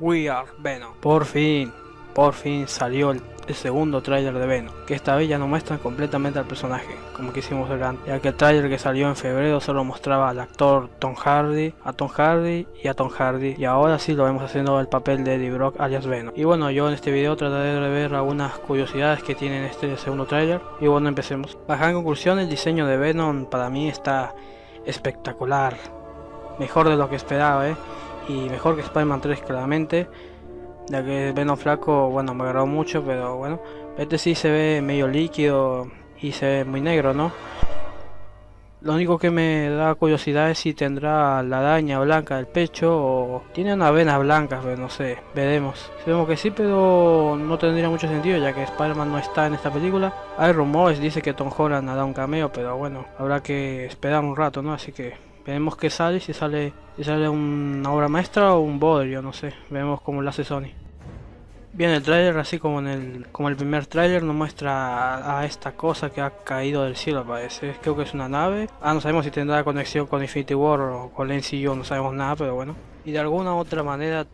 We Are Venom. Por fin, por fin salió el, segundo tráiler de Venom, que esta vez ya no muestran completamente al personaje, como quisimos ver antes, ya que el tráiler que salió en febrero solo mostraba al actor Tom Hardy, a Tom Hardy y a Tom Hardy, y ahora sí lo vemos haciendo el papel de Eddie Brock alias Venom. Y bueno, yo en este video trataré de ver algunas curiosidades que tiene este segundo tráiler, y bueno, empecemos. Bajar en conclusión, el diseño de Venom para mí está espectacular, mejor de lo que esperaba, eh y mejor que Spider-Man 3 claramente ya que Venom flaco bueno me agarró mucho pero bueno este sí se ve medio líquido y se ve muy negro no lo único que me da curiosidad es si tendrá la araña blanca del pecho o tiene una vena blanca, pero no sé, veremos. Sabemos que sí, pero no tendría mucho sentido ya que Spider-Man no está en esta película. Hay rumores, dice que Tom Holland hará un cameo, pero bueno, habrá que esperar un rato, ¿no? Así que veremos qué sale, si sale, si sale una obra maestra o un bodrio, no sé, veremos cómo lo hace Sony. Bien, el tráiler, así como en el como el primer tráiler, nos muestra a, esta cosa que ha caído del cielo, parece. Creo que es una nave. Ah, no sabemos si tendrá conexión con Infinity War o con el no sabemos nada, pero bueno. Y de alguna otra manera,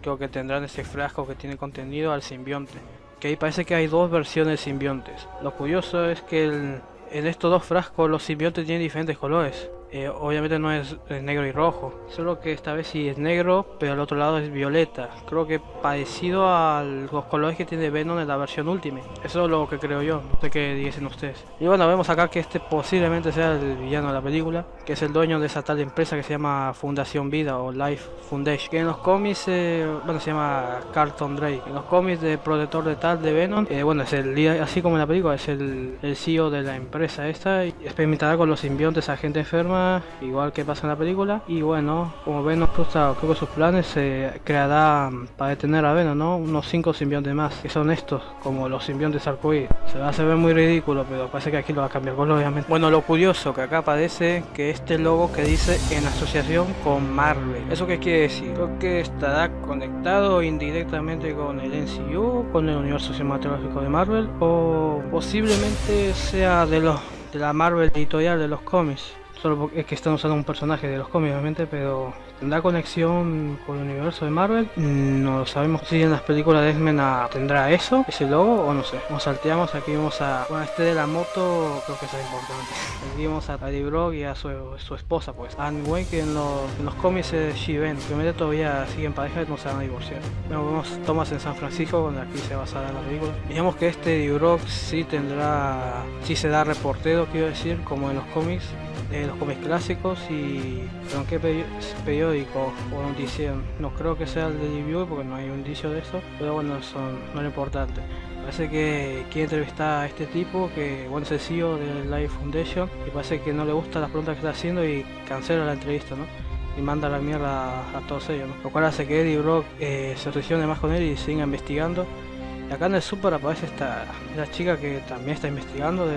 creo que tendrán ese frasco que tiene contenido al simbionte. Que ahí parece que hay dos versiones simbiontes. Lo curioso es que en estos dos frascos los simbiontes tienen diferentes colores. Eh, obviamente no es, negro y rojo, solo que esta vez sí es negro, pero al otro lado es violeta. Creo que parecido a los colores que tiene Venom en la versión Ultimate. Eso es lo que creo yo, no sé qué dicen ustedes. Y bueno, vemos acá que este posiblemente sea el villano de la película, que es el dueño de esa tal empresa que se llama Fundación Vida o Life Foundation. Que en los cómics, eh, bueno, se llama Carlton Drake. En los cómics de Protector de Tal de Venom, eh, bueno, es el así como en la película, es el, el CEO de la empresa esta y experimentará con los simbiontes a gente enferma igual que pasa en la película. Y bueno, como Venom frustra creo que sus planes, se creará para detener a Venom, ¿no? Unos 5 simbiontes más, que son estos, como los simbiontes arcoíris. Se va a hacer muy ridículo, pero parece que aquí lo va a cambiar obviamente. Bueno, lo curioso que acá aparece que este logo que dice en asociación con Marvel. ¿Eso qué quiere decir? Creo que estará conectado indirectamente con el NCU, con el universo cinematográfico de Marvel, o posiblemente sea de los de la Marvel editorial de los cómics. Solo es que están usando un personaje de los cómics, obviamente, pero ¿tendrá conexión con el universo de Marvel? No lo sabemos. Si en las películas de X-Men tendrá eso, ese logo, o no sé. Nos salteamos, aquí vamos a. Bueno, este de la moto, creo que es importante. Aquí a Eddie Brock y a su, su esposa, pues. Anne Wayne, que en los, en los cómics es She-Ben. Primero todavía siguen pareja y no se van a divorciar. Bueno, vemos Thomas en San Francisco, donde aquí se basará en la película. Digamos que este Eddie Brock sí tendrá. Sí se da reportero, quiero decir, como en los cómics de los cómics clásicos y ¿en qué periódico o noticia? No creo que sea el de Review porque no hay un indicio de eso, pero bueno, eso no es importante. Parece que quiere entrevistar a este tipo que bueno, es el CEO de Life Foundation y parece que no le gusta las preguntas que está haciendo y cancela la entrevista, ¿no? y manda la mierda a, todos ellos, ¿no? lo cual hace que Eddie Brock eh, se obsesione más con él y siga investigando. Y acá en el super aparece esta, esta chica que también está investigando de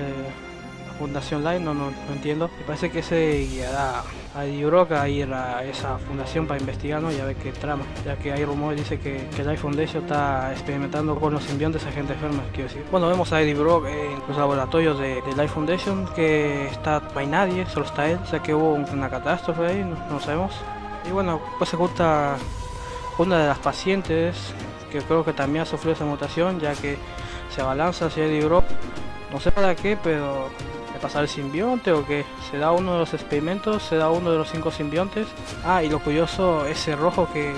Fundación Live, no, no, entiendo. Me parece que se guiará a Euroca a ir a esa fundación para investigar ¿no? y a ver qué trama, ya que hay rumores dice que, que Life Foundation está experimentando con los simbiontes a gente enferma, quiero decir. Bueno, vemos a Eddie Brock en los laboratorios de, de Life Foundation, que está, no hay nadie, solo está él, o que hubo una catástrofe ahí, no, no sabemos. Y bueno, pues se gusta una de las pacientes que creo que también ha sufrido esa mutación, ya que se abalanza hacia Eddie Brock, no sé para qué, pero pasar el simbionte o que se da uno de los experimentos, se da uno de los cinco simbiontes. Ah, y lo curioso, ese rojo que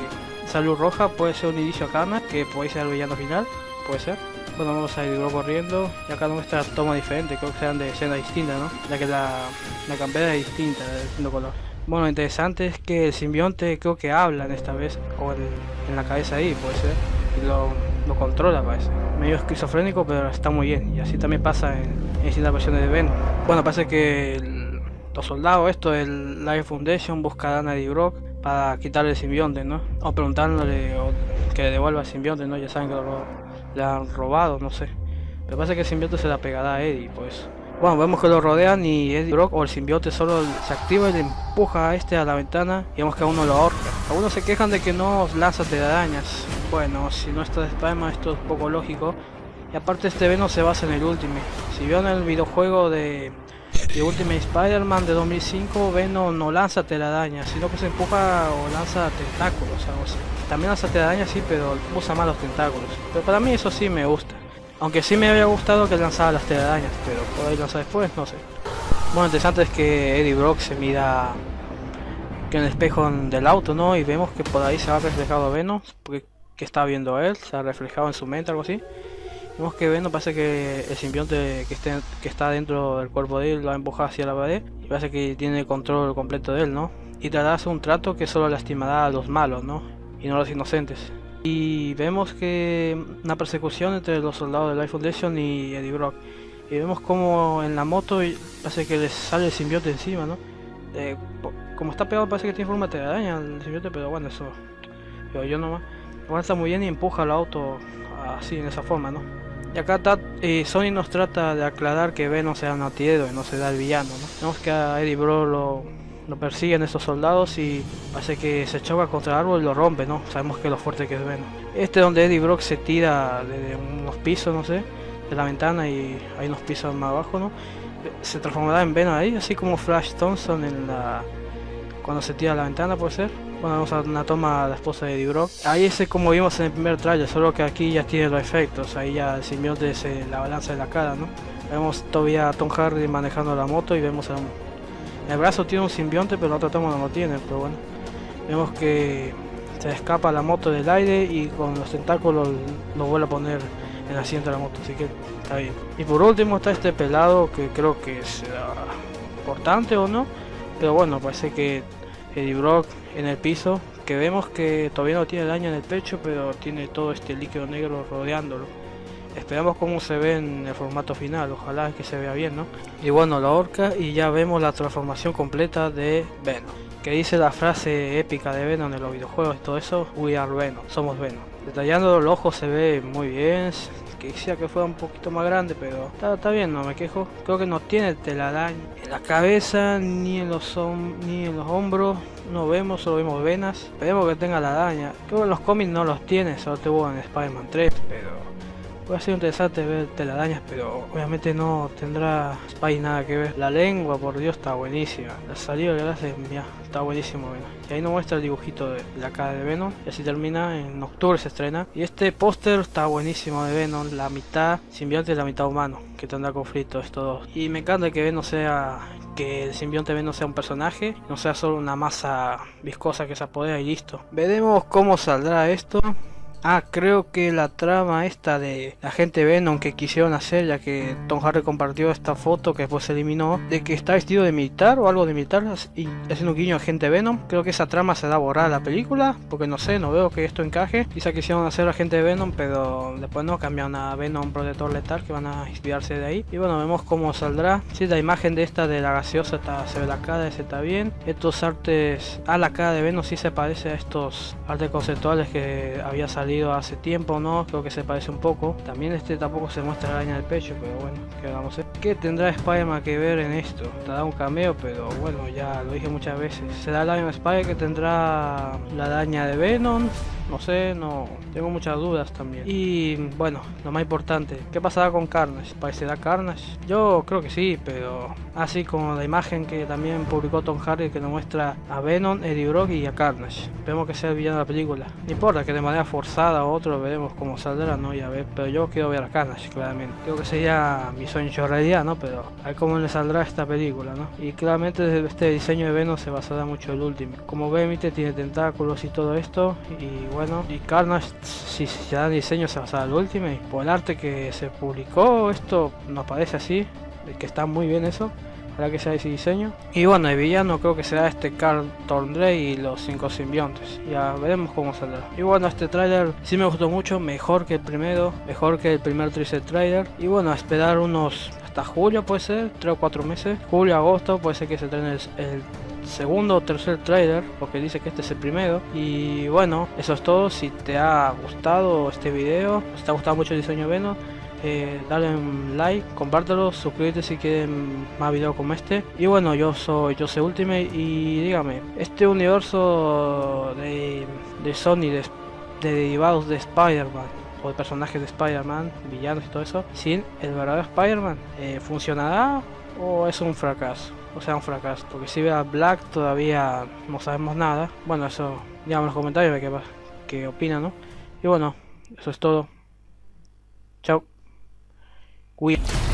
salud roja puede ser un inicio a que puede ser el villano final, puede ser. Bueno, vamos a ir corriendo y acá no muestra toma diferente, creo que sean de escena distinta, ¿no? Ya que la, la campera es distinta, de distinto color. Bueno, lo interesante es que el simbionte creo que habla en esta vez, o en, la cabeza ahí, puede ser, lo, lo controla parece. Medio esquizofrénico, pero está muy bien, y así también pasa en, en distintas versiones de Ben. Bueno, parece que los soldados, esto, el Life Foundation, buscarán a Eddie Brock para quitarle el simbionte, ¿no? O preguntándole que le devuelva el simbionte, ¿no? Ya saben que lo, le han robado, no sé. Pero parece que el simbionte se la pegará a Eddie, pues. Bueno, vemos que lo rodean y Eddie Brock o el simbionte solo se activa y le empuja a este a la ventana y vemos que a uno lo ahorca. Algunos se quejan de que no lanza telarañas. Bueno, si no está de Spider-Man esto es poco lógico. Y aparte este Venom se basa en el último. Si vieron el videojuego de Y Ultimate Spider-Man de 2005, Venom no lanza telarañas, sino que se empuja o lanza tentáculos, así. También lanza telarañas sí, pero usa más los tentáculos. Pero para mí eso sí me gusta. Aunque sí me había gustado que lanzara las telarañas, pero por ahí lanza después, no sé. Bueno, interesante es que Eddie Brock se mira que en el espejo del auto, ¿no? Y vemos que por ahí se va reflejado Venom, porque que está viendo él, se ha reflejado en su mente, algo así. Vemos que Venom parece que el simbionte que, esté, que está dentro del cuerpo de él lo ha empujado hacia la pared y parece que tiene control completo de él, ¿no? Y tratará de un trato que solo lastimará a los malos, ¿no? Y no a los inocentes. Y vemos que una persecución entre los soldados de Life Foundation y Eddie Brock. Y vemos como en la moto parece que les sale el simbionte encima, ¿no? Eh, como está pegado parece que tiene forma de araña el simbionte, pero bueno, eso... Yo, yo nomás. Avanza muy bien y empuja el auto así, en esa forma, ¿no? Y acá eh, Sony nos trata de aclarar que Venom sea un antihéroe, no se da el villano, ¿no? Vemos que a Eddie Bro lo, lo persiguen estos soldados y parece que se choca contra el árbol y lo rompe, ¿no? Sabemos que lo fuerte que es Venom. Este es donde Eddie Brock se tira desde unos pisos, no sé, de la ventana y hay unos pisos más abajo, ¿no? Se transformará en Venom ahí, así como Flash Thompson en la... cuando se tira a la ventana, puede ser. Bueno, vamos a una toma a la esposa de Eddie Brock. Ahí es como vimos en el primer trailer, solo que aquí ya tiene los efectos. Ahí ya el simbionte es la balanza de la cara, ¿no? Vemos todavía a Tom Hardy manejando la moto y vemos a el brazo tiene un simbionte, pero la otra toma no lo tiene, pero bueno. Vemos que se escapa la moto del aire y con los tentáculos lo vuelve a poner en el asiento de la moto, así que está bien. Y por último está este pelado que creo que es importante o no, pero bueno, parece que Eddie Brock en el piso, que vemos que todavía no tiene daño en el pecho, pero tiene todo este líquido negro rodeándolo. Esperamos cómo se ve en el formato final, ojalá que se vea bien, ¿no? Y bueno, la horca y ya vemos la transformación completa de Venom. Que dice la frase épica de Venom en los videojuegos y todo eso, We are Venom, somos Venom. Detallando los ojos se ve muy bien, quisiera que fuera un poquito más grande, pero está, bien, no me quejo. Creo que no tiene telaraña en la cabeza, ni en los, ni en los hombros, no vemos, solo vemos venas. Esperemos que tenga la araña. Creo que los cómics no los tiene, solo tuvo en Spider-Man 3, pero Puede ser interesante ver telarañas, pero obviamente no tendrá Spy nada que ver. La lengua, por Dios, está buenísima. La salida de hace, mira, está buenísimo. Y ahí nos muestra el dibujito de la cara de Venom. Y así termina, en octubre se estrena. Y este póster está buenísimo de Venom. La mitad simbionte y la mitad humano, que tendrá conflicto estos dos. Y me encanta que Venom sea que el simbionte Venom sea un personaje, no sea solo una masa viscosa que se apodera y listo. Veremos cómo saldrá esto. Ah, creo que la trama esta de la gente Venom que quisieron hacer, ya que Tom Hardy compartió esta foto que después se eliminó, de que está vestido de militar o algo de militar y haciendo un guiño a gente Venom. Creo que esa trama se da a borrar a la película, porque no sé, no veo que esto encaje. Quizá quisieron hacer a gente Venom, pero después no, cambiaron a Venom Protector Letal, que van a inspirarse de ahí. Y bueno, vemos cómo saldrá. Si la imagen de esta de la gaseosa está, se ve la cara, ese está bien. Estos artes, a la cara de Venom sí se parece a estos artes conceptuales que había salido hace tiempo, ¿no? Creo que se parece un poco. También este tampoco se muestra la araña del pecho, pero bueno, que vamos a ver. ¿Qué tendrá Spider-Man que ver en esto? Te da un cameo, pero bueno, ya lo dije muchas veces. ¿Será el Iron Spider que tendrá la araña de Venom? No sé, no tengo muchas dudas también. Y bueno, lo más importante, ¿qué pasará con Carnage? ¿Parecerá Carnage? Yo creo que sí, pero así como la imagen que también publicó Tom Hardy que nos muestra a Venom, Eddie Brock y a Carnage. Vemos que sea el villano de la película. No importa que de manera forzada o otro veremos cómo saldrá, ¿no? Ya ver, pero yo quiero ver a Carnage, claramente. Creo que sería mi sueño en realidad, ¿no? Pero a ver cómo le saldrá esta película, ¿no? Y claramente este diseño de Venom se basará mucho en el último. Como ven, tiene tentáculos y todo esto. Y bueno, y Carnage, si se da diseño, se basa al último. Y por el arte que se publicó, esto nos parece así, que está muy bien eso. Para que sea ese diseño. Y bueno, el villano creo que será este Carl Thorndray y los cinco simbiontes. Ya veremos cómo saldrá. Y bueno, este tráiler sí me gustó mucho, mejor que el primero, mejor que el primer teaser trailer. Y bueno, a esperar unos hasta julio puede ser, 3 o 4 meses. Julio, agosto, puede ser que se trene el segundo o tercer trailer, porque dice que este es el primero. Y bueno, eso es todo. Si te ha gustado este video, si te ha gustado mucho el diseño Venom, eh, dale un like, compártelo, suscríbete si quieren más videos como este. Y bueno, yo soy yo soy Ultimate y dígame, este universo de, de Sony, de, derivados de Spider-Man o de personajes de Spider-Man, villanos y todo eso, sin el verdadero Spider-Man, eh, ¿funcionará o es un fracaso. O sea, un fracaso. Porque si ve a Black todavía no sabemos nada. Bueno, eso, díganme en los comentarios qué, qué opinan, ¿no? Y bueno, eso es todo. Chao. Cuídate.